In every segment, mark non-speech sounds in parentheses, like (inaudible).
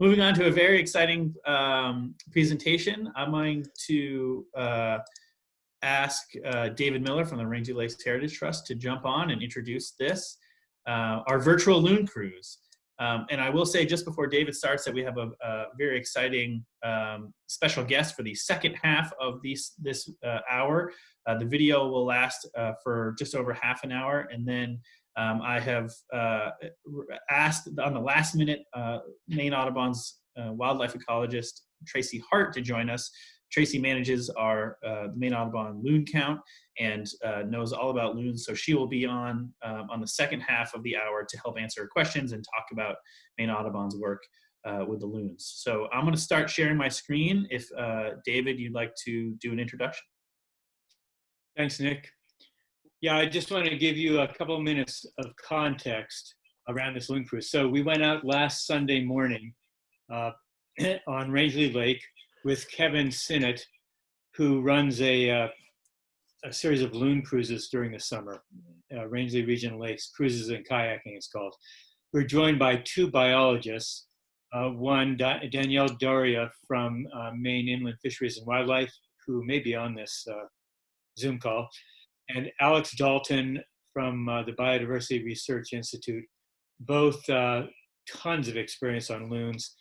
moving on to a very exciting um, presentation. I'm going to uh, ask uh, David Miller from the Rangeley Lakes Heritage Trust to jump on and introduce this, uh, our virtual loon cruise. Um, and I will say just before David starts that we have a, a very exciting um, special guest for the second half of these, this uh, hour. Uh, the video will last uh, for just over half an hour and then um, I have uh, asked on the last minute uh, Maine Audubon's uh, wildlife ecologist Tracy Hart to join us. Tracy manages our uh, Maine Audubon loon count and uh, knows all about loons, so she will be on um, on the second half of the hour to help answer questions and talk about Maine Audubon's work uh, with the loons. So I'm going to start sharing my screen. If David, you'd like to do an introduction. Thanks, Nick. Yeah, I just want to give you a couple minutes of context around this loon cruise. So we went out last Sunday morning uh, (clears throat) on Rangeley Lake with Kevin Sinnott, who runs a, uh, a series of loon cruises during the summer, uh, Rangeley Region Lakes, Cruises and Kayaking it's called. We're joined by two biologists, uh, one da Danielle D'Auria from uh, Maine Inland Fisheries and Wildlife, who may be on this uh, Zoom call, and Alex Dalton from uh, the Biodiversity Research Institute, both uh, tons of experience on loons.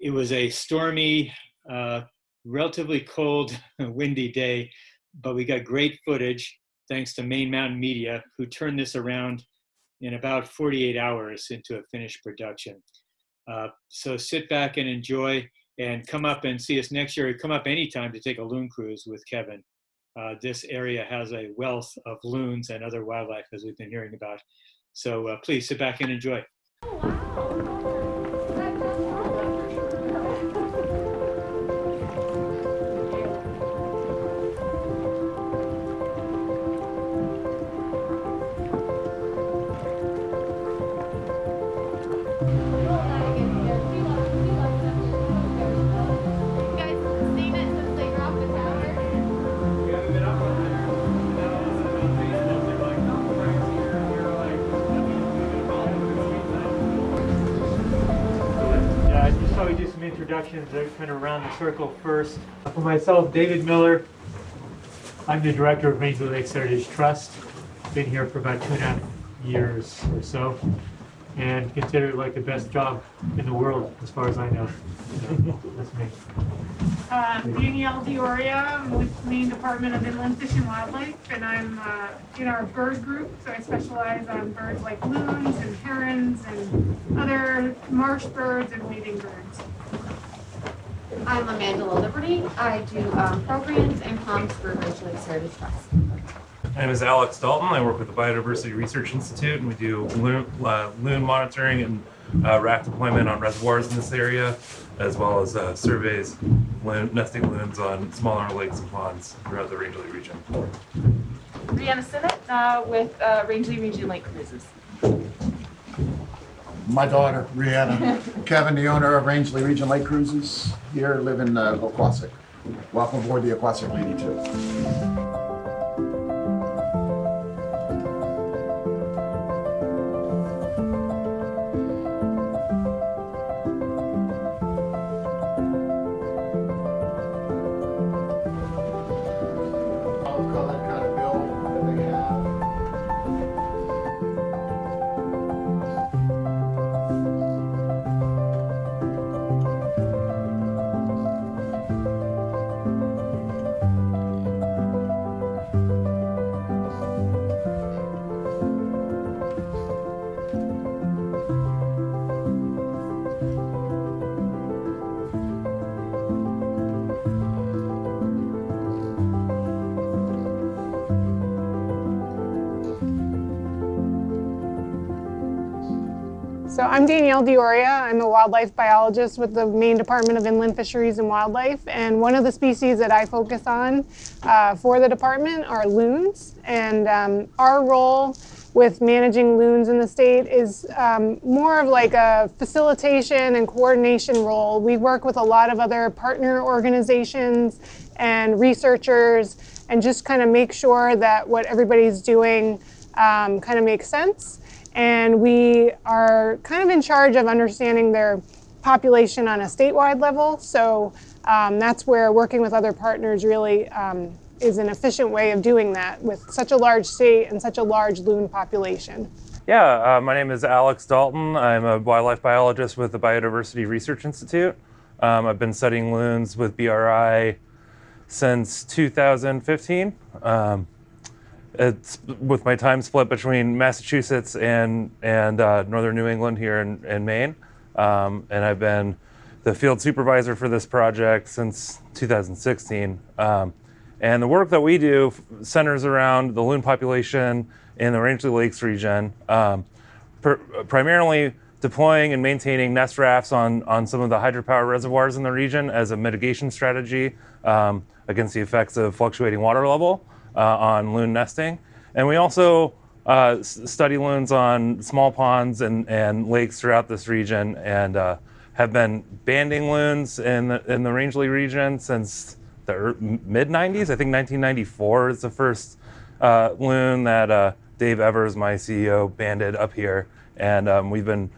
It was a stormy, uh, relatively cold, (laughs) windy day, but we got great footage thanks to Maine Mountain Media, who turned this around in about 48 hours into a finished production. Uh, so sit back and enjoy and come up and see us next year. Come up anytime to take a loon cruise with Kevin uh, this area has a wealth of loons and other wildlife as we've been hearing about. So uh, please sit back and enjoy. Oh, wow. Introductions are kind of around the circle first. For myself, David Miller. I'm the director of Rangeley Lakes Heritage Trust. Been here for about two and a half years or so, and considered like the best job in the world, as far as I know. (laughs) That's me. Uh, Danielle D'Auria, I'm with the Maine Department of Inland Fish and Wildlife, and I'm uh, in our bird group, so I specialize on birds like loons and herons and other marsh birds and wading birds. I'm Amanda Liberty. I do um, programs and comms for Rangeley Lakes Heritage Trust. My name is Alex Dalton. I work with the Biodiversity Research Institute, and we do loon, uh, loon monitoring and uh, raft deployment on reservoirs in this area, as well as uh, surveys loon, nesting loons on smaller lakes and ponds throughout the Rangeley region. Brianna Sinnott uh, with uh, Rangeley Region Lake Cruises my daughter, Brianna. Kevin, the owner of Rangeley Region Lake Cruises, here live in uh, Oquossoc. Welcome aboard the Oquossoc Lady 2. I'm Danielle D'Auria. I'm a wildlife biologist with the Maine Department of Inland Fisheries and Wildlife. And one of the species that I focus on uh, for the department are loons. And um, our role with managing loons in the state is um, more of like a facilitation and coordination role. We work with a lot of other partner organizations and researchers and just kind of make sure that what everybody's doing um, kind of makes sense and we are kind of in charge of understanding their population on a statewide level. So um, that's where working with other partners really um, is an efficient way of doing that with such a large state and such a large loon population. Yeah, uh, my name is Alex Dalton. I'm a wildlife biologist with the Biodiversity Research Institute. Um, I've been studying loons with BRI since 2015. It's with my time split between Massachusetts and and uh, northern New England here in, in Maine, um, and I've been the field supervisor for this project since 2016. Um, and the work that we do centers around the loon population in the Rangeley Lakes region, um, pr- primarily deploying and maintaining nest rafts on, on some of the hydropower reservoirs in the region as a mitigation strategy um, against the effects of fluctuating water level on loon nesting. And we also uh, study loons on small ponds and, and lakes throughout this region and uh, have been banding loons in the, in the Rangeley region since the mid 90s. I think 1994 is the first uh, loon that uh, Dave Evers, my CEO, banded up here. And um, we've been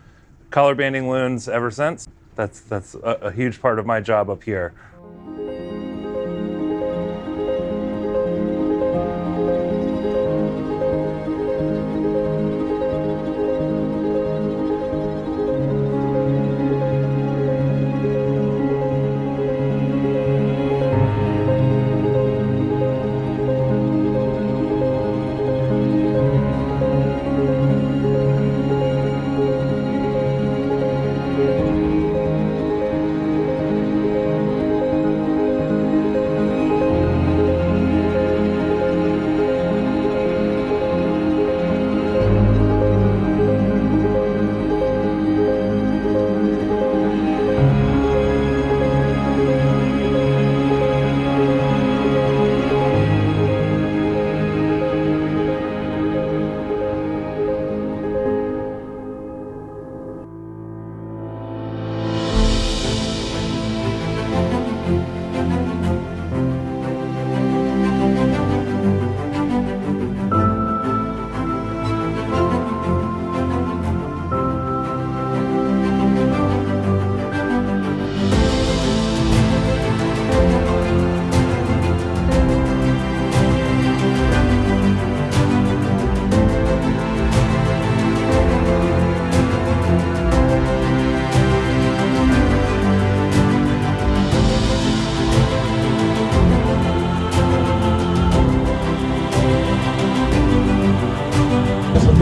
color banding loons ever since. That's, that's a, a huge part of my job up here.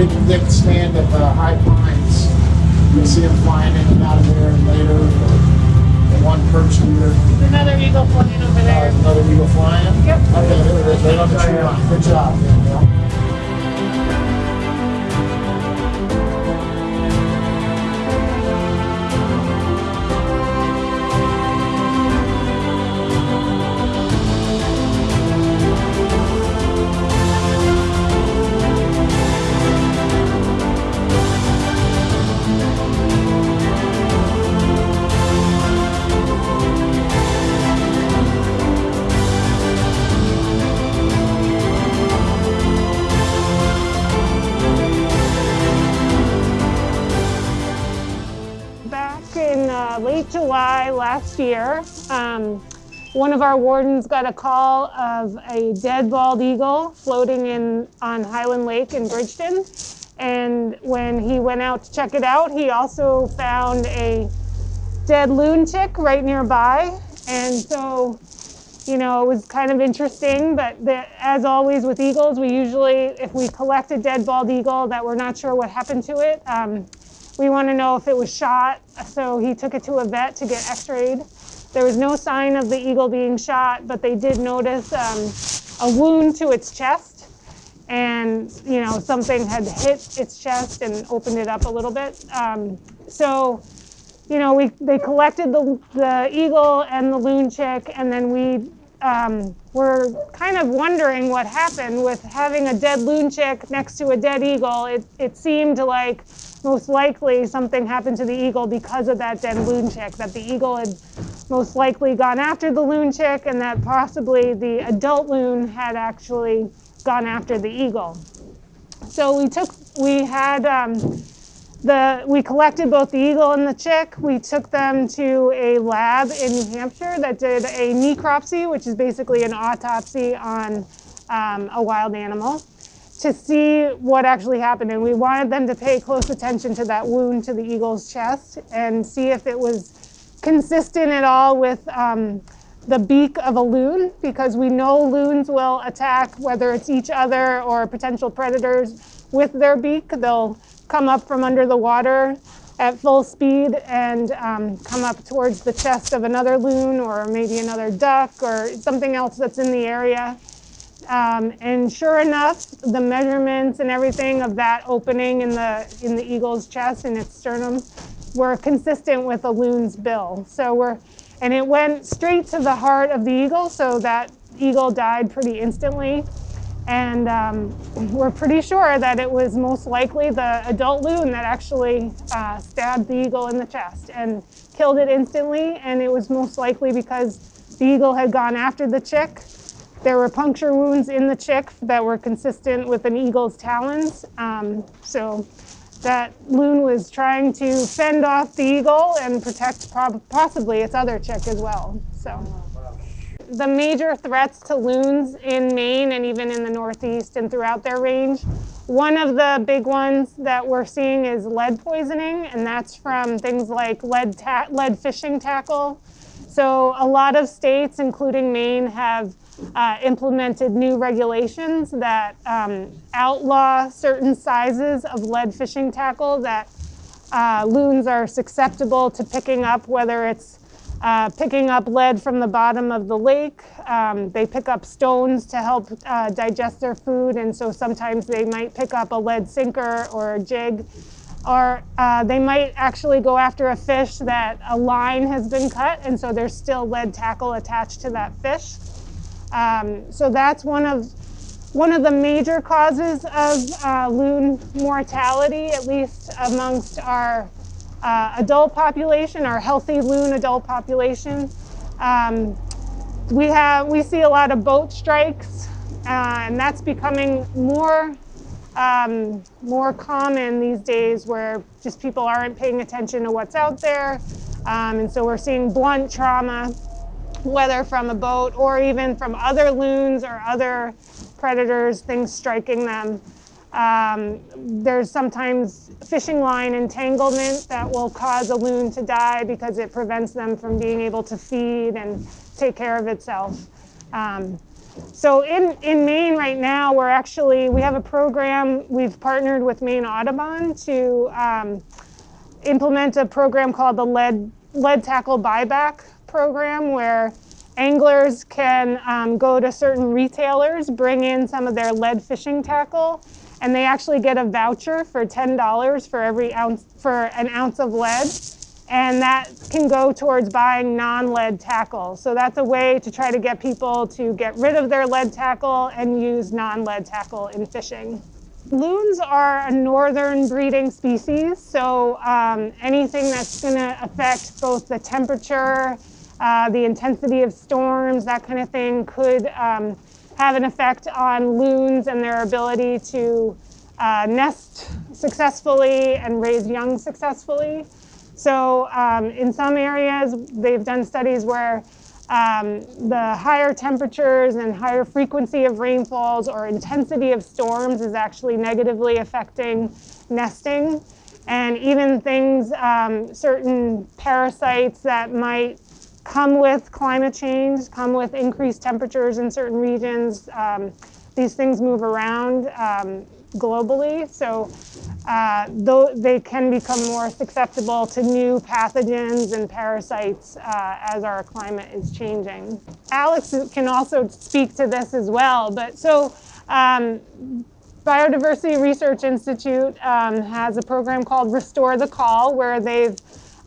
Big thick stand of uh, high pines. You'll see them flying in and out of there and later. The one perched here. Another eagle flying over there. Uh, another eagle flying? Yep. Okay, there it is, right on the tree line. Good job. Danielle. July last year, um, one of our wardens got a call of a dead bald eagle floating in on Highland Lake in Bridgton. And when he went out to check it out, he also found a dead loon chick right nearby. And so, you know, it was kind of interesting. But the, as always with eagles, we usually, if we collect a dead bald eagle that we're not sure what happened to it, um, we want to know if it was shot, so he took it to a vet to get x-rayed. There was no sign of the eagle being shot, but they did notice um, a wound to its chest. And, you know, something had hit its chest and opened it up a little bit. Um, so, you know, we, they collected the, the eagle and the loon chick, and then we um, were kind of wondering what happened with having a dead loon chick next to a dead eagle. It, it seemed like most likely something happened to the eagle because of that dead loon chick, that the eagle had most likely gone after the loon chick and that possibly the adult loon had actually gone after the eagle. So we took, we had um, the, we collected both the eagle and the chick. We took them to a lab in New Hampshire that did a necropsy, which is basically an autopsy on um, a wild animal, to see what actually happened. And we wanted them to pay close attention to that wound to the eagle's chest and see if it was consistent at all with um, the beak of a loon, because we know loons will attack, whether it's each other or potential predators, with their beak. They'll come up from under the water at full speed and um, come up towards the chest of another loon or maybe another duck or something else that's in the area. Um, and sure enough, the measurements and everything of that opening in the in the eagle's chest and its sternum were consistent with a loon's bill. So we're and it went straight to the heart of the eagle, so that eagle died pretty instantly. And um, we're pretty sure that it was most likely the adult loon that actually uh, stabbed the eagle in the chest and killed it instantly. And it was most likely because the eagle had gone after the chick. There were puncture wounds in the chick that were consistent with an eagle's talons. Um, so that loon was trying to fend off the eagle and protect possibly its other chick as well. So the major threats to loons in Maine and even in the Northeast and throughout their range. One of the big ones that we're seeing is lead poisoning, and that's from things like lead, lead fishing tackle. So, a lot of states, including Maine, have uh, implemented new regulations that um, outlaw certain sizes of lead fishing tackle that uh, loons are susceptible to picking up, whether it's uh, picking up lead from the bottom of the lake. Um, they pick up stones to help uh, digest their food, and so sometimes they might pick up a lead sinker or a jig. Or uh, they might actually go after a fish that a line has been cut, and so there's still lead tackle attached to that fish. Um, so that's one of one of the major causes of uh, loon mortality, at least amongst our uh, adult population, our healthy loon adult population. Um, we have we see a lot of boat strikes, uh, and that's becoming more um, more common these days, where just people aren't paying attention to what's out there, um, and so we're seeing blunt trauma, whether from a boat or even from other loons or other predators, things striking them. Um, there's sometimes fishing line entanglement that will cause a loon to die because it prevents them from being able to feed and take care of itself. Um, so in, in Maine right now, we're actually, we have a program, we've partnered with Maine Audubon to um, implement a program called the Lead, Lead Tackle Buyback Program where anglers can um, go to certain retailers, bring in some of their lead fishing tackle, and they actually get a voucher for $10 for every ounce for an ounce of lead. And that can go towards buying non-lead tackle. So that's a way to try to get people to get rid of their lead tackle and use non-lead tackle in fishing. Loons are a northern breeding species so um, anything that's going to affect both the temperature uh, the intensity of storms that kind of thing could um, have an effect on loons and their ability to uh, nest successfully and raise young successfully. So um, in some areas, they've done studies where um, the higher temperatures and higher frequency of rainfalls or intensity of storms is actually negatively affecting nesting. And even things, um, certain parasites that might come with climate change, come with increased temperatures in certain regions. Um, these things move around um, globally, so uh, though they can become more susceptible to new pathogens and parasites uh, as our climate is changing. Alex can also speak to this as well, but so um, Biodiversity Research Institute um, has a program called Restore the Call where they've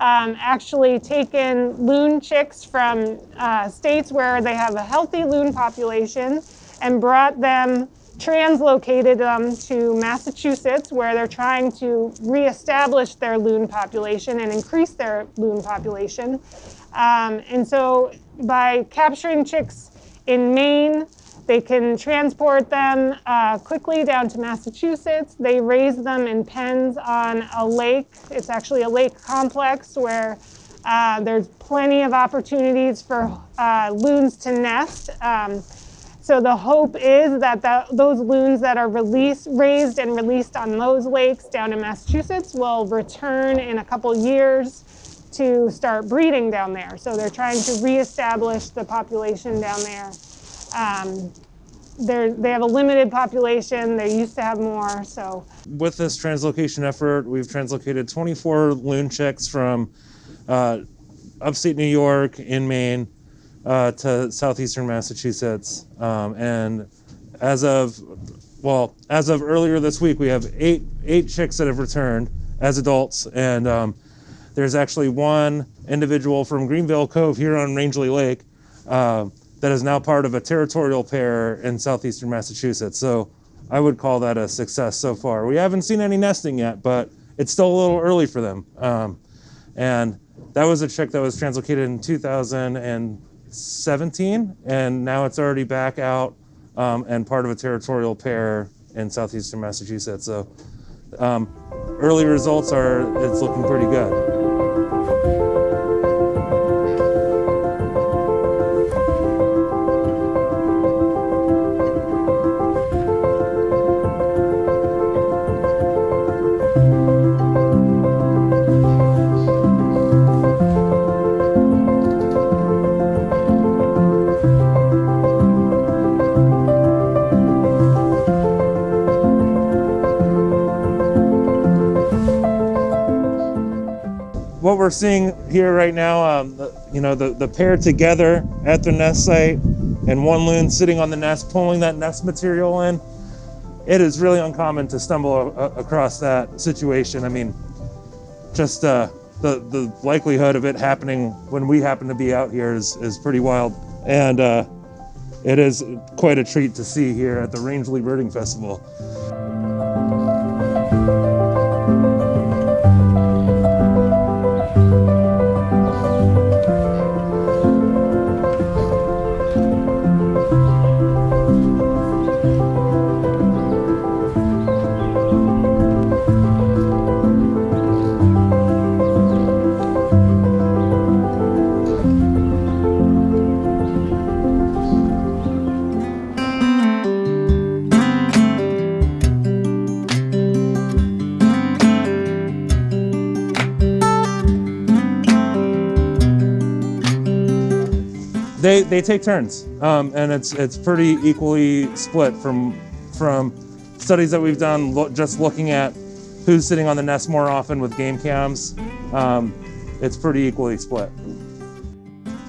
um, actually taken loon chicks from uh, states where they have a healthy loon population and brought them, translocated them to Massachusetts where they're trying to reestablish their loon population and increase their loon population. Um, and so by capturing chicks in Maine, They can transport them uh, quickly down to Massachusetts. They raise them in pens on a lake. It's actually a lake complex where uh, there's plenty of opportunities for uh, loons to nest. Um, so the hope is that the, those loons that are released, raised and released on those lakes down in Massachusetts will return in a couple years to start breeding down there. So they're trying to reestablish the population down there. Um, they have a limited population. They used to have more. So with this translocation effort, we've translocated 24 loon chicks from uh, upstate New York in Maine uh, to southeastern Massachusetts. Um, and as of, well, as of earlier this week, we have eight eight chicks that have returned as adults, and um, there's actually one individual from Greenvale Cove here on Rangeley Lake uh, that is now part of a territorial pair in southeastern Massachusetts. So I would call that a success so far. We haven't seen any nesting yet, but it's still a little early for them. Um, and that was a chick that was translocated in 2017, and now it's already back out um, and part of a territorial pair in southeastern Massachusetts. So um, early results are it's looking pretty good. Seeing here right now, um, the, you know, the, the pair together at the nest site and one loon sitting on the nest pulling that nest material in, it is really uncommon to stumble across that situation. I mean, just uh, the, the likelihood of it happening when we happen to be out here is, is pretty wild. And uh, it is quite a treat to see here at the Rangeley Birding Festival. They take turns, um, and it's it's pretty equally split from from studies that we've done. Lo just looking at who's sitting on the nest more often with game cams, um, it's pretty equally split.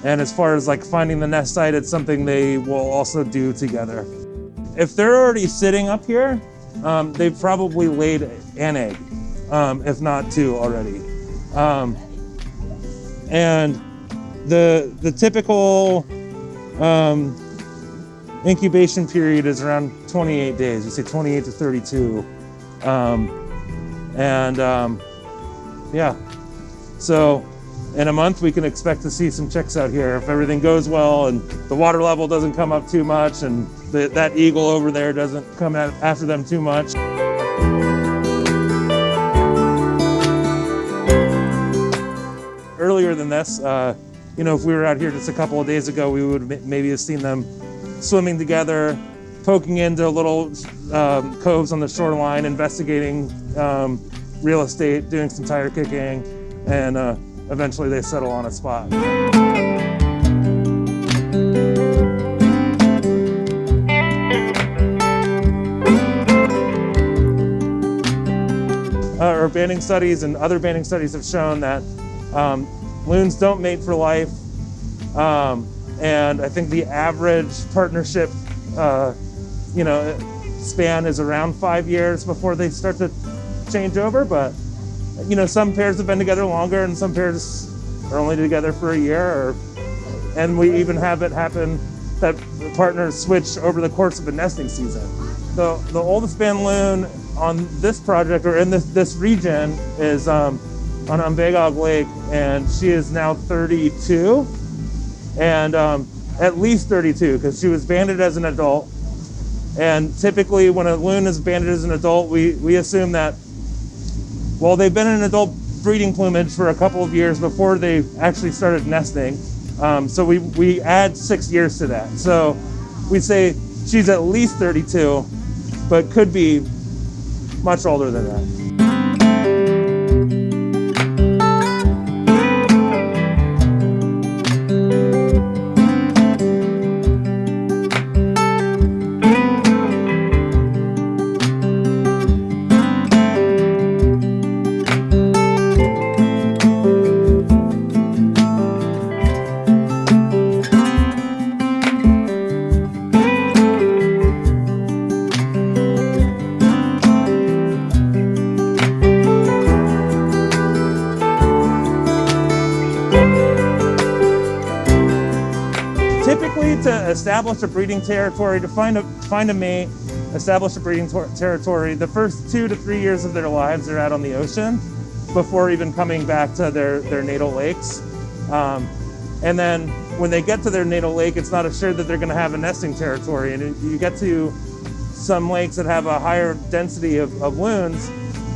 And as far as like finding the nest site, it's something they will also do together. If they're already sitting up here, um, they've probably laid an egg, um, if not two already. Um, and the the typical um, incubation period is around 28 days. We say 28 to 32, um, and um, yeah. So in a month we can expect to see some chicks out here if everything goes well and the water level doesn't come up too much and the, that eagle over there doesn't come after them too much. Earlier than this, uh, you know, if we were out here just a couple of days ago, we would maybe have seen them swimming together, poking into little um, coves on the shoreline, investigating um, real estate, doing some tire kicking, and uh, eventually they settle on a spot. Uh, our banding studies and other banding studies have shown that um, loons don't mate for life. Um, and I think the average partnership, uh, you know, span is around five years before they start to change over. But, you know, some pairs have been together longer and some pairs are only together for a year. Or, and we even have it happen that partners switch over the course of a nesting season. The, the oldest band loon on this project or in this, this region is um, on Umbagog Lake, and she is now 32, and um, at least 32 because she was banded as an adult, And typically, when a loon is banded as an adult, we, we assume that, well, they've been in adult breeding plumage for a couple of years before they actually started nesting. Um, so we, we add six years to that. So we say she's at least 32, but could be much older than that. Establish a breeding territory, to find a find a mate, establish a breeding territory, the first two to three years of their lives are out on the ocean before even coming back to their their natal lakes. Um, and then when they get to their natal lake, it's not assured that they're going to have a nesting territory. And you get to some lakes that have a higher density of, of loons,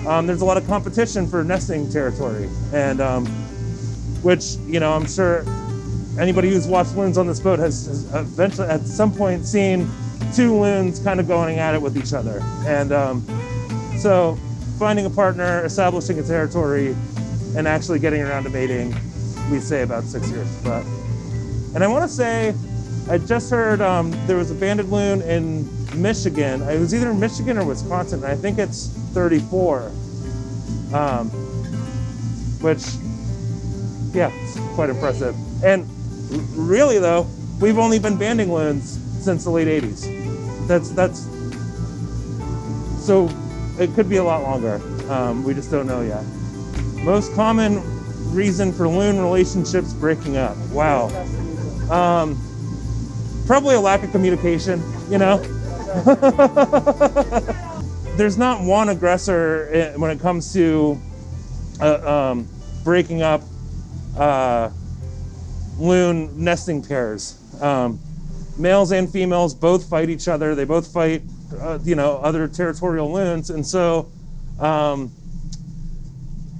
um, there's a lot of competition for nesting territory. And um, which, you know, I'm sure anybody who's watched loons on this boat has, has eventually at some point seen two loons kind of going at it with each other. And um, so finding a partner, establishing a territory, and actually getting around to mating, we say about six years. But and I want to say, I just heard um, there was a banded loon in Michigan. It was either Michigan or Wisconsin. I think it's 34. Um, which, yeah, it's quite impressive. And really though, we've only been banding loons since the late 80s. That's that's so it could be a lot longer. Um, we just don't know yet. Most common reason for loon relationships breaking up. Wow. Um, probably a lack of communication. You know. (laughs) There's not one aggressor eh, when it comes to uh, um, breaking up uh, loon nesting pairs. Um, males and females both fight each other. They both fight, uh, you know, other territorial loons, and so, um,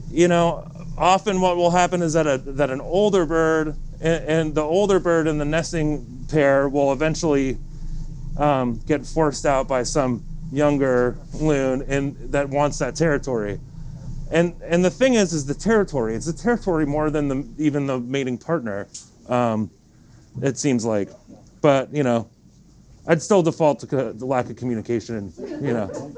you know, often what will happen is that a that an older bird and, and the older bird and the nesting pair will eventually um, get forced out by some younger loon and that wants that territory. And and the thing is, is the territory. It's the territory more than the even the mating partner. Um, it seems like, but you know, I'd still default to the lack of communication. You know, (laughs)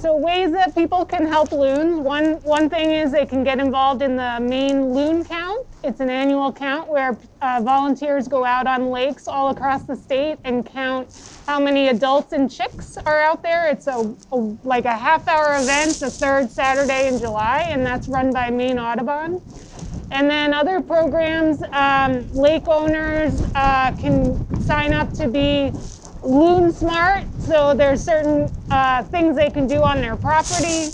So ways that people can help loons. One one thing is they can get involved in the Maine loon count. It's an annual count where uh, volunteers go out on lakes all across the state and count how many adults and chicks are out there. It's a, a like a half hour event, the third Saturday in July, and that's run by Maine Audubon. And then other programs, um, lake owners uh, can sign up to be Loon Smart. So there's certain uh, things they can do on their property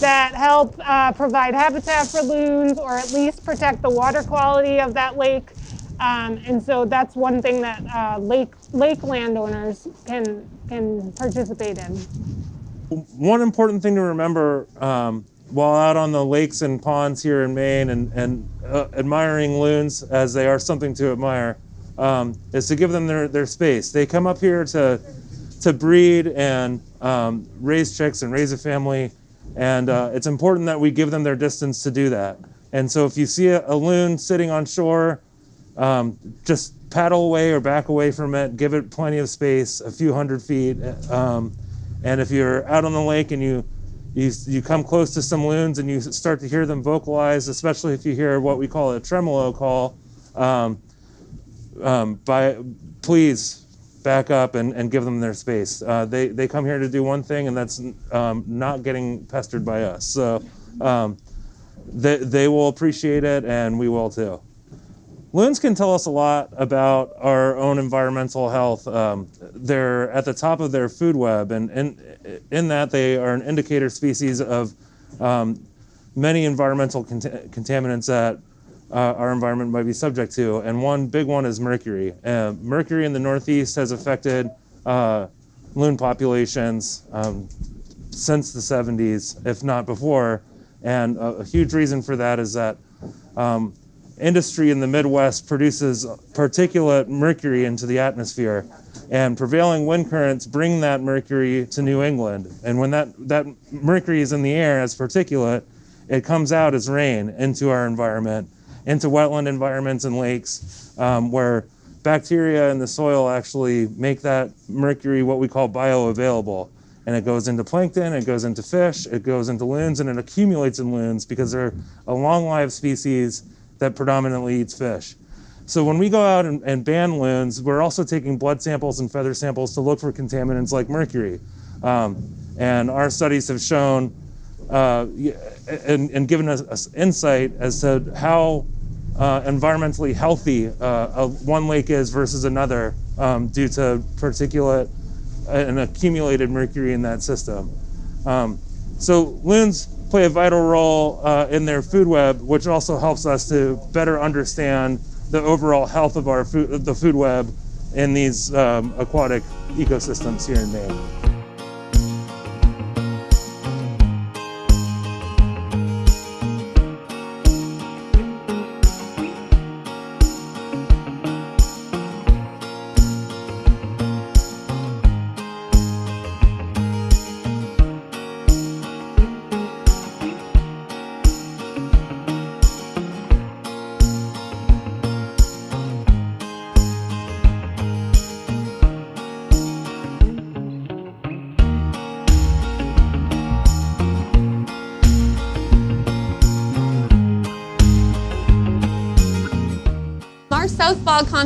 that help uh, provide habitat for loons or at least protect the water quality of that lake. Um, and so that's one thing that uh, lake lake landowners can can participate in. one important thing to remember um, while out on the lakes and ponds here in Maine and, and uh, admiring loons as they are something to admire um, is to give them their, their space. They come up here to to breed and um, raise chicks and raise a family, and uh, it's important that we give them their distance to do that. And so if you see a, a loon sitting on shore, um, just paddle away or back away from it. Give it plenty of space, a few hundred feet. Um, and if you're out on the lake and you you you come close to some loons and you start to hear them vocalize, especially if you hear what we call a tremolo call, um, um, by please back up and, and give them their space. Uh, they they come here to do one thing, and that's um, not getting pestered by us. So um, they they will appreciate it, and we will too. Loons can tell us a lot about our own environmental health. Um, they're at the top of their food web, and in, in that they are an indicator species of um, many environmental cont- contaminants that uh, our environment might be subject to. And one big one is mercury. Uh, mercury in the Northeast has affected uh, loon populations um, since the 70s, if not before. And a, a huge reason for that is that um, industry in the Midwest produces particulate mercury into the atmosphere, and prevailing wind currents bring that mercury to New England. And when that, that mercury is in the air as particulate, it comes out as rain into our environment, into wetland environments and lakes, um, where bacteria in the soil actually make that mercury what we call bioavailable. And it goes into plankton, it goes into fish, it goes into loons, and it accumulates in loons because they're a long-lived species that predominantly eats fish. So when we go out and, and, ban loons, we're also taking blood samples and feather samples to look for contaminants like mercury. Um, and our studies have shown uh, and, and, given us, us, insight as to how uh, environmentally healthy uh, one lake is versus another um, due to particulate and accumulated mercury in that system. Um, so loons play a vital role uh, in their food web, which also helps us to better understand the overall health of our food, the food web in these um, aquatic ecosystems here in Maine.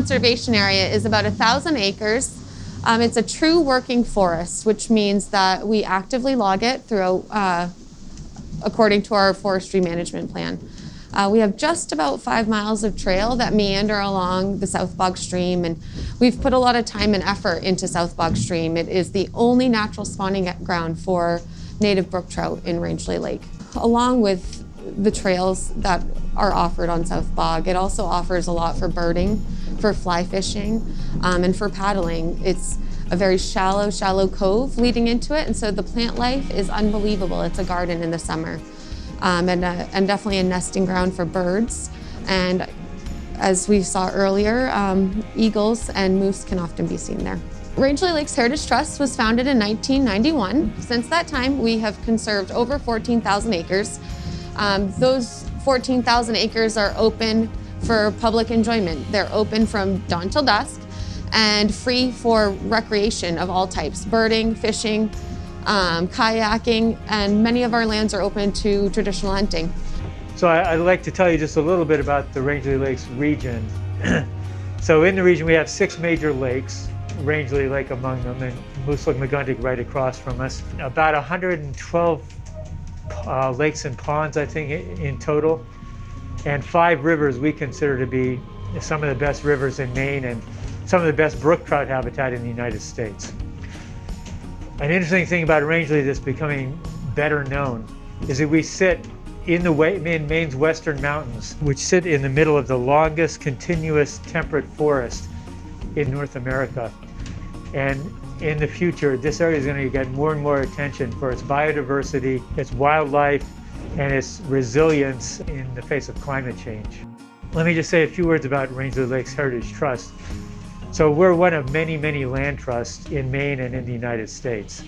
Conservation Area is about a thousand acres. Um, it's a true working forest, which means that we actively log it through, uh, according to our forestry management plan. Uh, we have just about five miles of trail that meander along the South Bog Stream, and we've put a lot of time and effort into South Bog Stream. It is the only natural spawning ground for native brook trout in Rangeley Lake. Along with the trails that are offered on South Bog. It also offers a lot for birding, for fly fishing, um, and for paddling. It's a very shallow, shallow cove leading into it, and so the plant life is unbelievable. It's a garden in the summer, um, and, uh, and definitely a nesting ground for birds. And as we saw earlier, um, eagles and moose can often be seen there. Rangeley Lakes Heritage Trust was founded in 1991. Since that time, we have conserved over 14,000 acres. Um, those 14,000 acres are open for public enjoyment. They're open from dawn till dusk and free for recreation of all types, birding, fishing, um, kayaking, and many of our lands are open to traditional hunting. So I, would like to tell you just a little bit about the Rangeley Lakes region. (clears throat) so in the region we have six major lakes, Rangeley Lake among them, and Moose Meguntic right across from us. About 112 uh, lakes and ponds, I think, in total, and five rivers we consider to be some of the best rivers in Maine and some of the best brook trout habitat in the United States. An interesting thing about Rangeley that's becoming better known is that we sit in the in Maine's western mountains, which sit in the middle of the longest continuous temperate forest in North America. And in the future, this area is going to get more and more attention for its biodiversity, its wildlife, and its resilience in the face of climate change. Let me just say a few words about Rangeley Lakes Heritage Trust. So we're one of many, many land trusts in Maine and in the United States.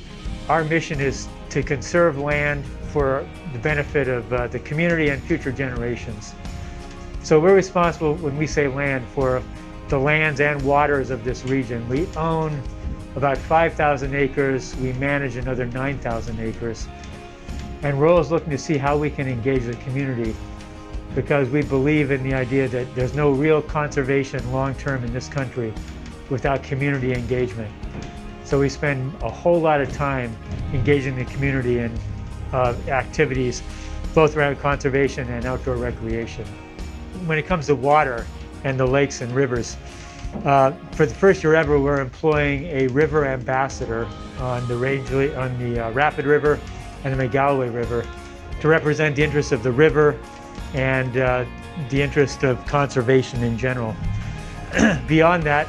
Our mission is to conserve land for the benefit of uh, the community and future generations. So we're responsible, when we say land, for the lands and waters of this region. We own about 5,000 acres. We manage another 9,000 acres. And we're always looking to see how we can engage the community because we believe in the idea that there's no real conservation long-term in this country without community engagement. So we spend a whole lot of time engaging the community in uh, activities, both around conservation and outdoor recreation. When it comes to water and the lakes and rivers, uh, for the first year ever, we're employing a river ambassador on the on the uh, Rapid River and the Magalloway River to represent the interests of the river and uh, the interest of conservation in general. (clears throat) Beyond that,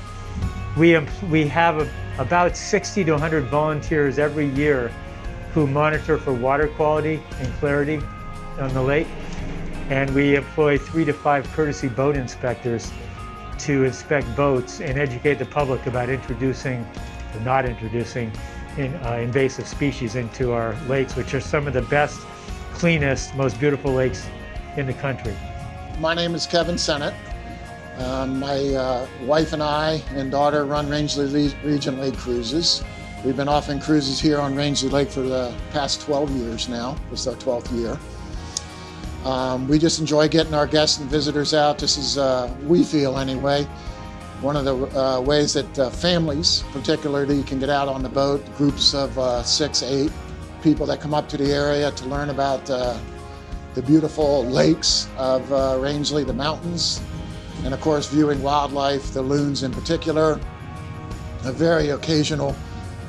we, we have a about 60 to 100 volunteers every year who monitor for water quality and clarity on the lake. And we employ three to five courtesy boat inspectors to inspect boats and educate the public about introducing or not introducing in, uh, invasive species into our lakes, which are some of the best, cleanest, most beautiful lakes in the country. My name is Kevin Sennett. Um, my uh, wife and I and daughter run Rangeley Le- Region Lake Cruises. We've been offering cruises here on Rangeley Lake for the past 12 years now. Is our 12th year. Um, we just enjoy getting our guests and visitors out. This is, uh, we feel anyway, one of the uh, ways that uh, families, particularly, can get out on the boat. Groups of uh, six, eight people that come up to the area to learn about uh, the beautiful lakes of uh, Rangeley, the mountains, and of course, viewing wildlife, the loons in particular. A very occasional,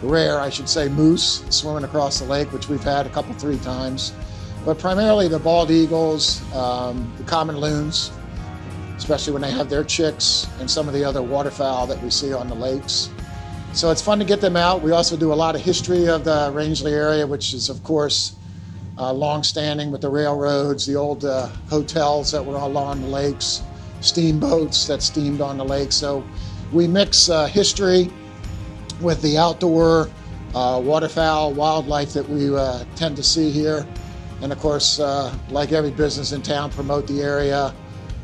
rare, I should say, moose swimming across the lake, which we've had a couple, three times but primarily the bald eagles, um, the common loons, especially when they have their chicks, and some of the other waterfowl that we see on the lakes. So it's fun to get them out. We also do a lot of history of the Rangeley area, which is, of course, uh, long-standing with the railroads, the old uh, hotels that were all along the lakes, steamboats that steamed on the lake. So we mix uh, history with the outdoor uh, waterfowl, wildlife that we uh, tend to see here. And of course, uh, like every business in town, promote the area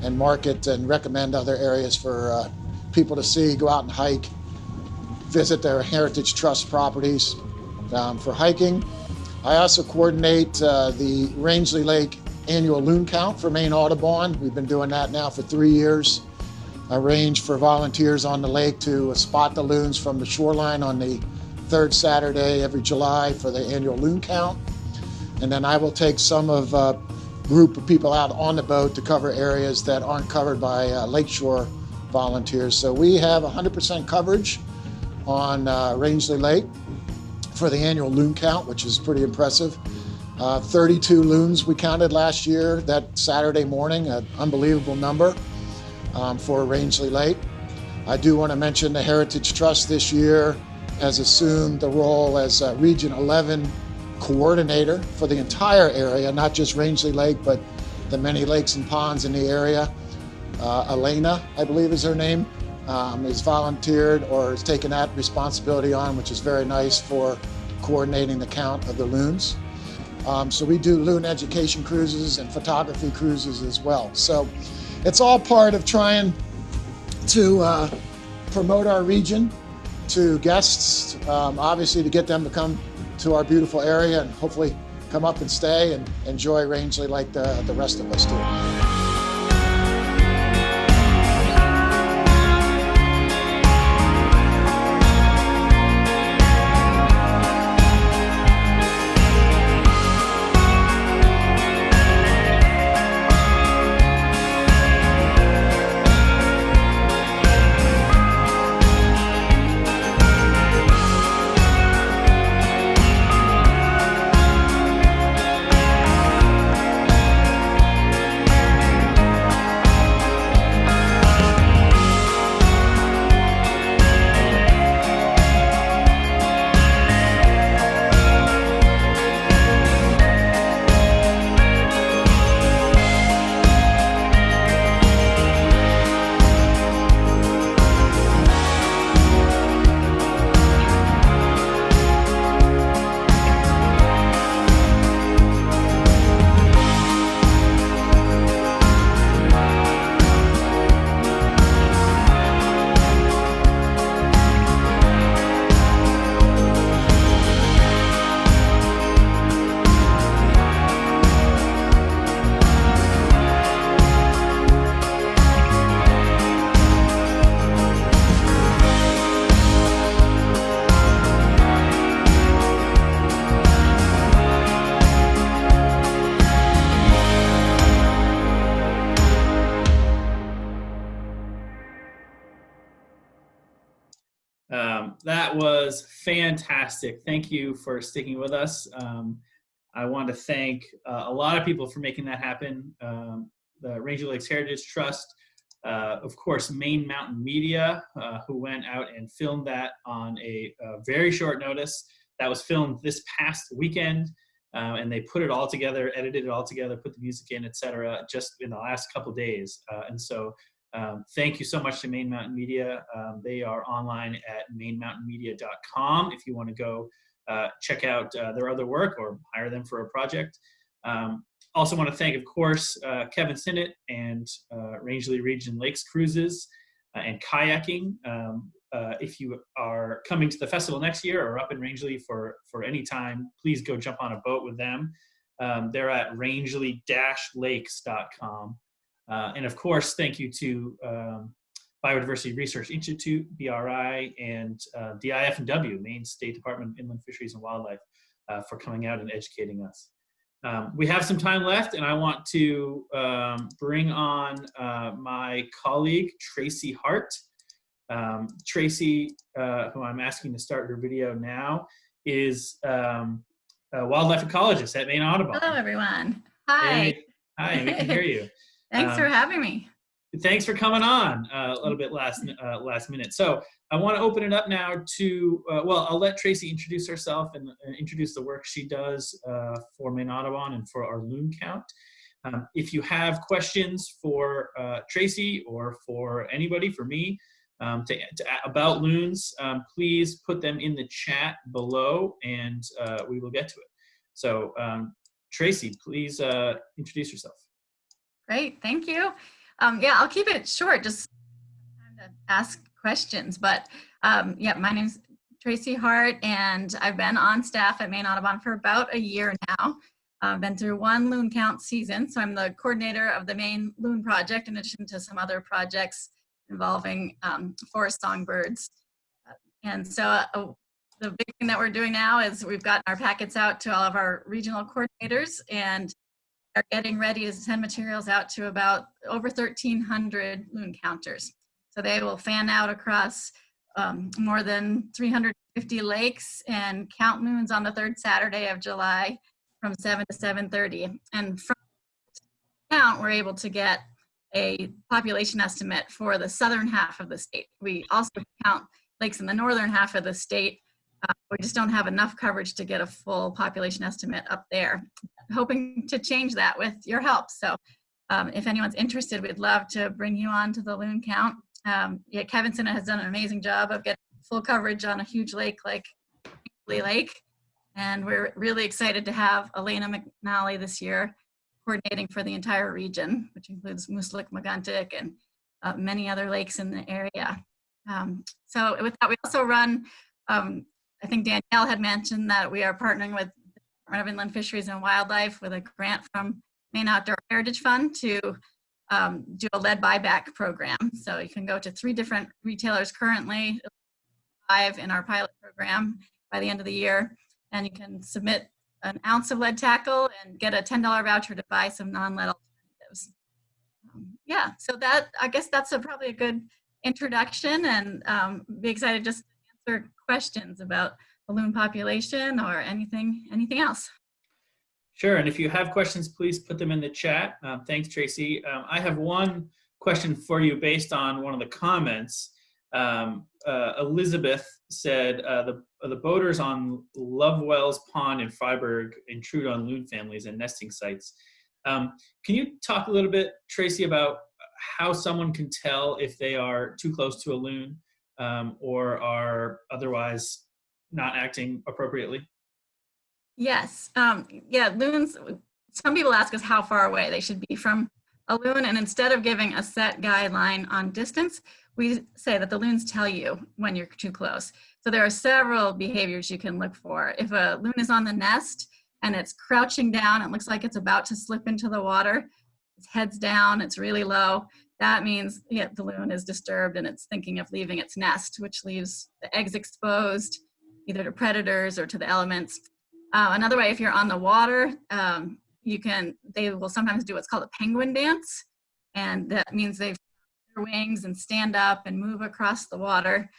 and market and recommend other areas for uh, people to see, go out and hike, visit their Heritage Trust properties um, for hiking. I also coordinate uh, the Rangeley Lake annual loon count for Maine Audubon. We've been doing that now for three years. Arrange for volunteers on the lake to spot the loons from the shoreline on the third Saturday every July for the annual loon count and then I will take some of uh, group of people out on the boat to cover areas that aren't covered by uh, lakeshore volunteers. So we have 100% coverage on uh, Rangeley Lake for the annual loon count, which is pretty impressive. Uh, 32 loons we counted last year that Saturday morning, an unbelievable number um, for Rangeley Lake. I do want to mention the Heritage Trust this year has assumed the role as uh, Region 11 coordinator for the entire area, not just Rangeley Lake, but the many lakes and ponds in the area. Uh, Elena, I believe is her name, um, has volunteered or has taken that responsibility on, which is very nice for coordinating the count of the loons. Um, so we do loon education cruises and photography cruises as well. So it's all part of trying to uh, promote our region to guests, um, obviously to get them to come to our beautiful area and hopefully come up and stay and enjoy Rangeley like the, the rest of us do. Fantastic. Thank you for sticking with us. Um, I want to thank uh, a lot of people for making that happen. Um, the Rangeley Lakes Heritage Trust, uh, of course, Maine Mountain Media, uh, who went out and filmed that on a, a very short notice. That was filmed this past weekend, uh, and they put it all together, edited it all together, put the music in, etc., just in the last couple days. Uh, and so, um, thank you so much to Maine Mountain Media. Um, they are online at mainmountainmedia.com if you want to go uh, check out uh, their other work or hire them for a project. Um, also want to thank, of course, uh, Kevin Sinnott and uh, Rangeley Region Lakes Cruises uh, and kayaking. Um, uh, if you are coming to the festival next year or up in Rangeley for, for any time, please go jump on a boat with them. Um, they're at rangeley-lakes.com. Uh, and of course, thank you to um, Biodiversity Research Institute, BRI, and uh, the Maine State Department of Inland Fisheries and Wildlife, uh, for coming out and educating us. Um, we have some time left, and I want to um, bring on uh, my colleague, Tracy Hart. Um, Tracy, uh, who I'm asking to start her video now, is um, a wildlife ecologist at Maine Audubon. Hello, everyone. Hi. Hey, hi, we can hear you. (laughs) Thanks for Um, having me. thanks for coming on uh, a little bit last uh, last minute. So I want to open it up now to uh, well, I'll let Tracy introduce herself and uh, introduce the work she does uh, for Maine Audubon and for our loon count. Um, if you have questions for uh, Tracy or for anybody, for me, um, to, to, about loons, um, please put them in the chat below and uh, we will get to it. So um, Tracy, please uh, introduce yourself. Great, thank you. Um, yeah, I'll keep it short, just time to ask questions. But um, yeah, my name's Tracy Hart, and I've been on staff at Maine Audubon for about a year now. I've been through one loon count season, so I'm the coordinator of the Maine Loon Project, in addition to some other projects involving um, forest songbirds. And so uh, the big thing that we're doing now is we've gotten our packets out to all of our regional coordinators and are getting ready to send materials out to about over 1,300 loon counters. So they will fan out across um, more than 350 lakes and count moons on the third Saturday of July from 7 to 7.30. And from count, we're able to get a population estimate for the southern half of the state. We also count lakes in the northern half of the state. Uh, (laughs) we just don't have enough coverage to get a full population estimate up there. Hoping to change that with your help. So um, if anyone's interested, we'd love to bring you on to the loon count. Um, yeah, Kevin Sinnott has done an amazing job of getting full coverage on a huge lake like Lee Lake. And we're really excited to have Elena McNally this year coordinating for the entire region, which includes Mooselookmeguntic, and uh, many other lakes in the area. Um, so with that, we also run, um, I think Danielle had mentioned that we are partnering with the Department of Inland Fisheries and Wildlife with a grant from Maine Outdoor Heritage Fund to um, do a lead buyback program. So you can go to three different retailers currently, five in our pilot program by the end of the year, and you can submit an ounce of lead tackle and get a $10 voucher to buy some non-lead alternatives. Um, yeah, so that, I guess that's a, probably a good introduction and um, be excited just questions about balloon population or anything, anything else. Sure, and if you have questions, please put them in the chat. Um, thanks, Tracy. Um, I have one question for you based on one of the comments. Um, uh, Elizabeth said uh, the the boaters on Lovewells Pond in Fryeburg intrude on loon families and nesting sites. Um, can you talk a little bit, Tracy, about how someone can tell if they are too close to a loon um, or are otherwise not acting appropriately? Yes. Um, yeah, loons, some people ask us how far away they should be from a loon, and instead of giving a set guideline on distance, we say that the loons tell you when you're too close. So there are several behaviors you can look for. If a loon is on the nest and it's crouching down, it looks like it's about to slip into the water, its head's down, it's really low, that means yeah, the loon is disturbed and it's thinking of leaving its nest, which leaves the eggs exposed either to predators or to the elements. Uh, another way, if you're on the water, um, you can, they will sometimes do what's called a penguin dance. And that means they their wings and stand up and move across the water.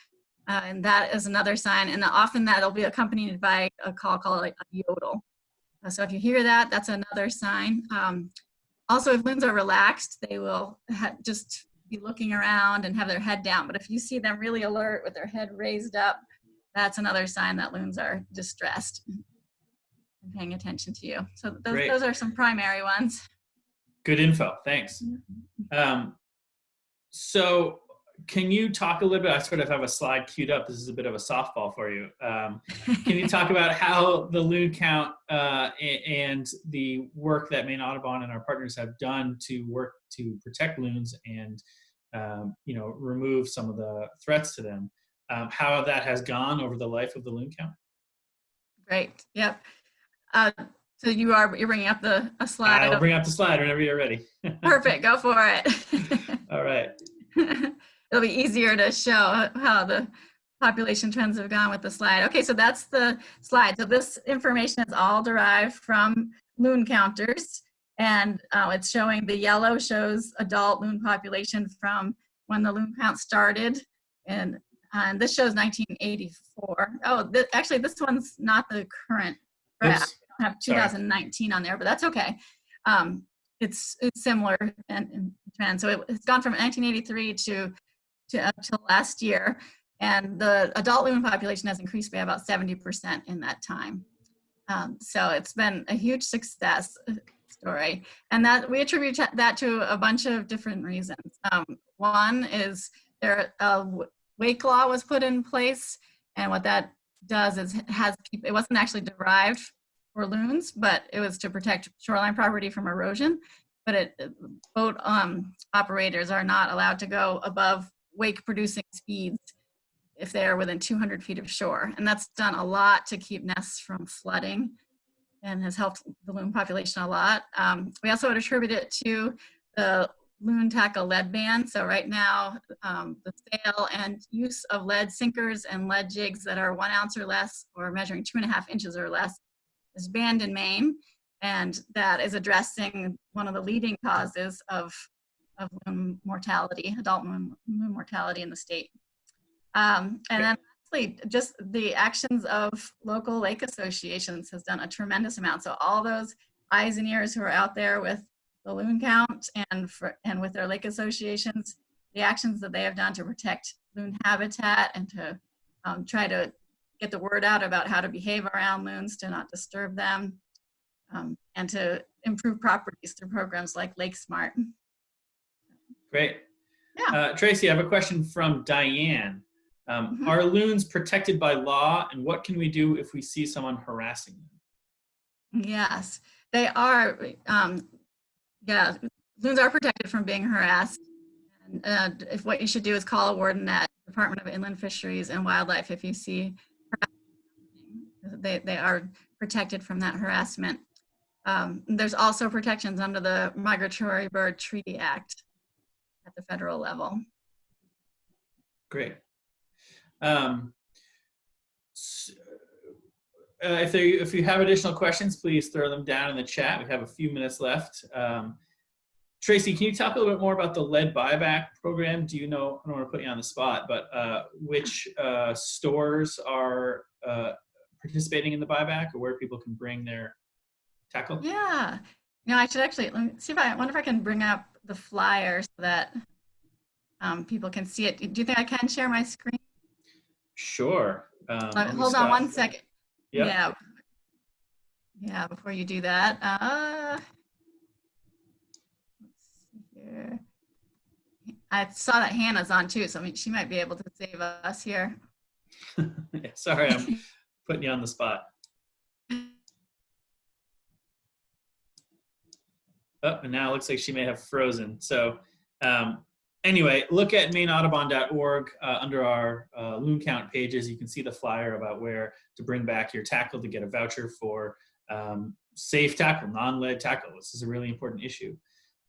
Uh, and that is another sign. And often that'll be accompanied by a call called a yodel. Uh, so if you hear that, that's another sign. Um, also, if loons are relaxed, they will just be looking around and have their head down. But if you see them really alert with their head raised up, that's another sign that loons are distressed and paying attention to you. So those, Great. those are some primary ones. Good info. Thanks. Um, so can you talk a little bit? I sort of have a slide queued up. This is a bit of a softball for you. Um, can you talk about how the loon count uh, and the work that Maine Audubon and our partners have done to work to protect loons and um, you know remove some of the threats to them? Um, how that has gone over the life of the loon count? Great. Yep. Uh, so you are you're bringing up the a slide. I'll bring up the slide whenever you're ready. (laughs) Perfect. Go for it. All right. (laughs) It'll be easier to show how the population trends have gone with the slide. Okay, so that's the slide. So this information is all derived from loon counters. And uh, it's showing the yellow shows adult loon population from when the loon count started. And, and this shows 1984. Oh, th actually, this one's not the current graph. Oops. Have Sorry. 2019 on there, but that's okay. Um, it's, it's similar in, in trend. So it, it's gone from 1983 to to up to last year, and the adult loon population has increased by about 70% in that time. Um, so it's been a huge success uh, story, and that we attribute that to a bunch of different reasons. Um, one is there a wake law was put in place, and what that does is has. It wasn't actually derived for loons, but it was to protect shoreline property from erosion. But it, boat um, operators are not allowed to go above wake producing speeds if they are within 200 feet of shore. And that's done a lot to keep nests from flooding and has helped the loon population a lot. Um, we also would attribute it to the loon tackle lead ban. So right now, um, the sale and use of lead sinkers and lead jigs that are one ounce or less or measuring two and a half inches or less is banned in Maine. And that is addressing one of the leading causes of of loon mortality, adult mortality in the state. Um, and then lastly, just the actions of local lake associations has done a tremendous amount. So all those eyes and ears who are out there with the loon count and for, and with their lake associations, the actions that they have done to protect loon habitat and to um, try to get the word out about how to behave around loons to not disturb them um, and to improve properties through programs like LakeSmart. Great. Yeah. Uh, Tracy, I have a question from Diane. Um, Mhm. Are loons protected by law, and what can we do if we see someone harassing them? Yes, they are. Um, yeah, loons are protected from being harassed. And uh, if what you should do is call a warden at Department of Inland Fisheries and Wildlife if you see harassment. They, they are protected from that harassment. Um, there's also protections under the Migratory Bird Treaty Act at the federal level. Great. Um, s- uh, if there, if you have additional questions, please throw them down in the chat. We have a few minutes left. Um, Tracy, can you talk a little bit more about the lead buyback program? Do you know, I don't want to put you on the spot, but uh, which uh, stores are uh, participating in the buyback or where people can bring their tackle? Yeah. You know, I should actually let me see if I, I wonder if I can bring up the flyer so that um, people can see it. Do you think I can share my screen? Sure. Um, Uh, hold on one second. Yep. Yeah. Yeah, before you do that. Uh, let's see here. I saw that Hannah's on too, so I mean, she might be able to save us here. (laughs) Yeah, Sorry, I'm (laughs) putting you on the spot. Oh, and now it looks like she may have frozen. So um, anyway, look at maineaudubon.org uh, under our uh, loon count pages. You can see the flyer about where to bring back your tackle to get a voucher for um, safe tackle, non-lead tackle. This is a really important issue.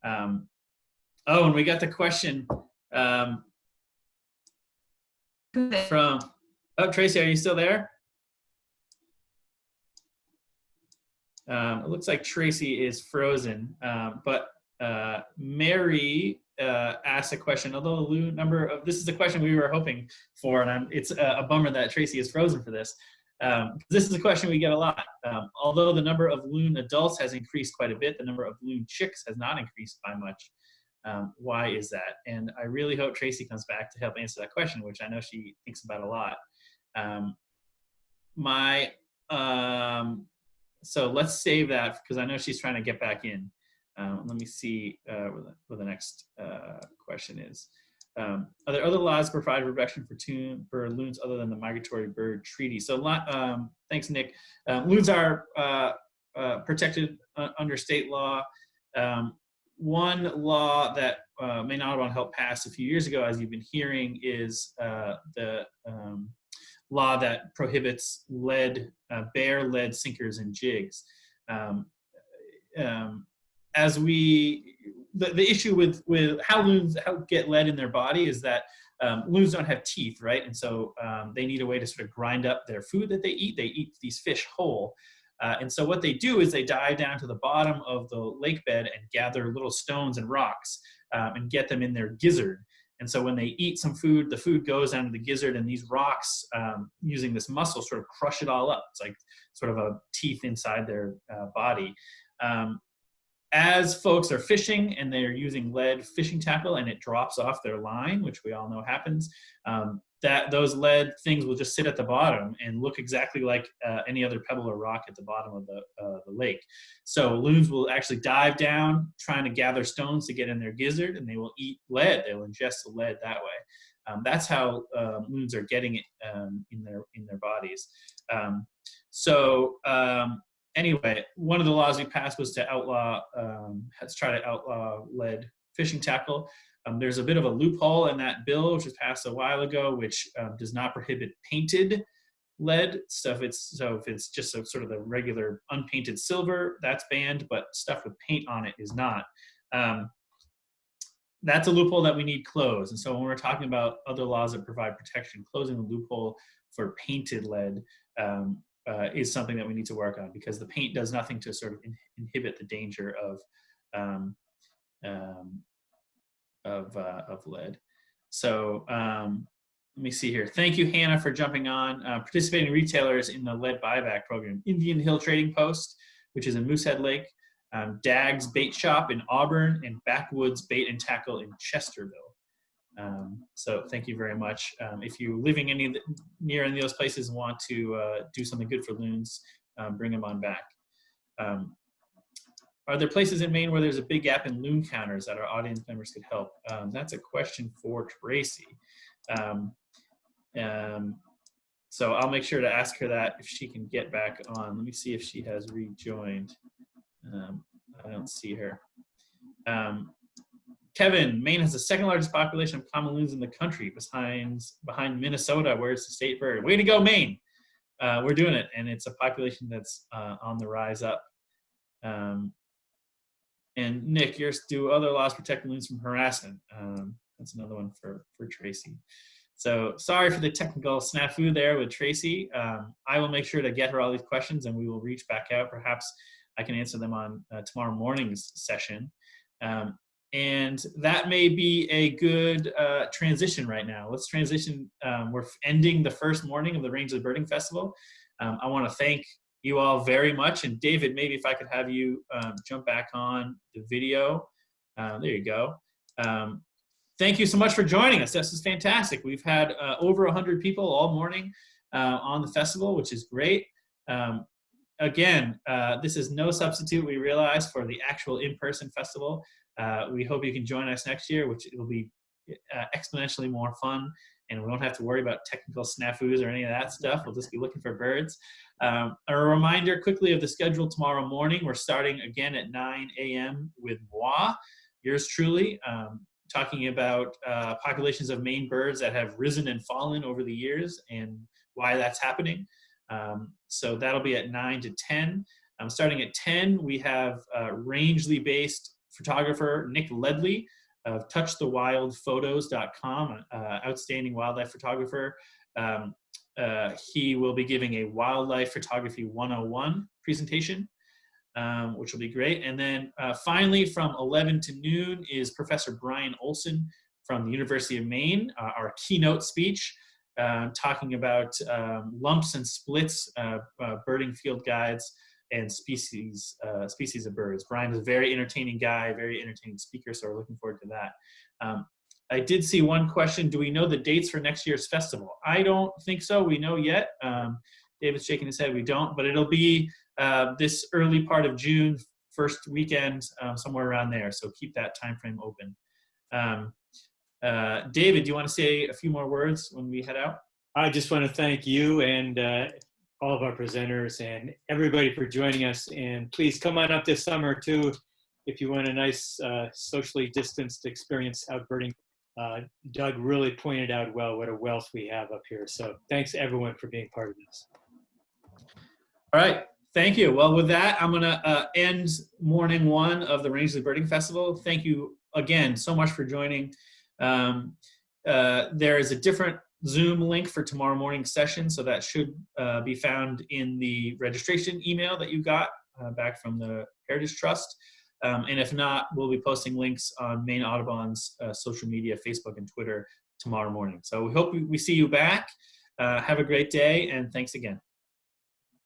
Um, oh, and we got the question um, from, oh, Tracy, are you still there? Um, it looks like Tracy is frozen, um, but uh, Mary uh, asked a question. Although the number of this is a question we were hoping for, and I'm, it's a, a bummer that Tracy is frozen for this. Um, this is a question we get a lot. Um, although the number of loon adults has increased quite a bit, the number of loon chicks has not increased by much. Um, why is that? And I really hope Tracy comes back to help answer that question, which I know she thinks about a lot. Um, my um, so let's save that because I know she's trying to get back in. Um, let me see uh, where, the, where the next uh, question is. Um, are there other laws provide protection for, tune, for loons other than the Migratory Bird Treaty? So um, thanks, Nick. Um, loons are uh, uh, protected uh, under state law. Um, one law that uh, Maine Audubon helped pass a few years ago, as you've been hearing, is uh, the um, law that prohibits lead, uh, bare lead sinkers and jigs. Um, um, as we, the, the issue with, with how loons how get lead in their body is that um, loons don't have teeth, right? And so um, they need a way to sort of grind up their food that they eat. They eat these fish whole. Uh, and so what they do is they dive down to the bottom of the lake bed and gather little stones and rocks um, and get them in their gizzard. And so when they eat some food, the food goes down to the gizzard and these rocks um, using this muscle sort of crush it all up. It's like sort of a teeth inside their uh, body. Um, as folks are fishing and they're using lead fishing tackle and it drops off their line, which we all know happens, um, that those lead things will just sit at the bottom and look exactly like uh, any other pebble or rock at the bottom of the, uh, the lake. So loons will actually dive down trying to gather stones to get in their gizzard and they will eat lead. They'll ingest the lead that way. Um, that's how um, loons are getting it um, in their in their bodies. Um, so um, anyway, one of the laws we passed was to outlaw, um, let's try to outlaw lead fishing tackle. Um, there's a bit of a loophole in that bill, which was passed a while ago, which um, does not prohibit painted lead stuff. It's so if it's just a, sort of the regular unpainted silver, that's banned, but stuff with paint on it is not. Um, that's a loophole that we need closed. And so when we're talking about other laws that provide protection, closing the loophole for painted lead um, uh, is something that we need to work on because the paint does nothing to sort of in inhibit the danger of um, um, of, uh, of lead. So um, let me see here. Thank you, Hannah, for jumping on. Uh, participating retailers in the lead buyback program. Indian Hill Trading Post, which is in Moosehead Lake, um, Dag's Bait Shop in Auburn, and Backwoods Bait and Tackle in Chesterville. Um, so thank you very much. Um, if you're living any the, near any of those places and want to uh, do something good for loons, um, bring them on back. Um, are there places in Maine where there's a big gap in loon counters that our audience members could help? Um, that's a question for Tracy. Um, so I'll make sure to ask her that if she can get back on. Let me see if she has rejoined. I don't see her. Um, Kevin, Maine has the second largest population of common loons in the country behind, behind Minnesota, where it's the state bird. Way to go, Maine. Uh, we're doing it, and it's a population that's uh, on the rise up. Um, and Nick, yours do other laws protect loons from harassment. Um, that's another one for, for Tracy. So sorry for the technical snafu there with Tracy. Um, I will make sure to get her all these questions and we will reach back out. Perhaps I can answer them on uh, tomorrow morning's session. Um, and that may be a good uh, transition right now. Let's transition. Um, we're ending the first morning of the Rangeley Birding Festival. Um, I want to thank you all very much. And David, maybe if I could have you um, jump back on the video. Uh, there you go. Um, thank you so much for joining us. This is fantastic. We've had uh, over 100 people all morning uh, on the festival, which is great. Um, again, uh, this is no substitute, we realize, for the actual in-person festival. Uh, we hope you can join us next year, which will be uh, exponentially more fun and we won't have to worry about technical snafus or any of that stuff. We'll just be looking for birds. Um, a reminder quickly of the schedule tomorrow morning. We're starting again at 9 a.m. with moi, yours truly, um, talking about uh, populations of Maine birds that have risen and fallen over the years and why that's happening. Um, so that'll be at 9 to 10. Um, starting at 10, we have uh, Rangeley-based photographer Nick Ledley of touchthewildphotos.com, uh, outstanding wildlife photographer. Um, uh, he will be giving a wildlife photography 101 presentation, um, which will be great. And then uh, finally from 11 to noon is Professor Brian Olsen from the University of Maine, uh, our keynote speech, uh, talking about um, lumps and splits, uh, birding field guides, and species uh, species of birds. Brian is a very entertaining guy, very entertaining speaker, so we're looking forward to that. Um, I did see one question. Do we know the dates for next year's festival? I don't think so. We know yet. Um, David's shaking his head. We don't, but it'll be uh, this early part of June, first weekend, uh, somewhere around there. So keep that time frame open. Um, uh, David, do you want to say a few more words when we head out? I just want to thank you and uh, all of our presenters and everybody for joining us. And please come on up this summer too if you want a nice uh, socially distanced experience out birding. Uh, Doug really pointed out well what a wealth we have up here. So thanks everyone for being part of this. All right. Thank you. Well, with that, I'm going to uh, end morning one of the Rangeley Birding Festival. Thank you again so much for joining. Um, uh, there is a different Zoom link for tomorrow morning's session, so that should uh, be found in the registration email that you got uh, back from the Heritage Trust. Um, and if not, we'll be posting links on Maine Audubon's uh, social media, Facebook and Twitter tomorrow morning. So we hope we see you back. Uh, have a great day, and thanks again.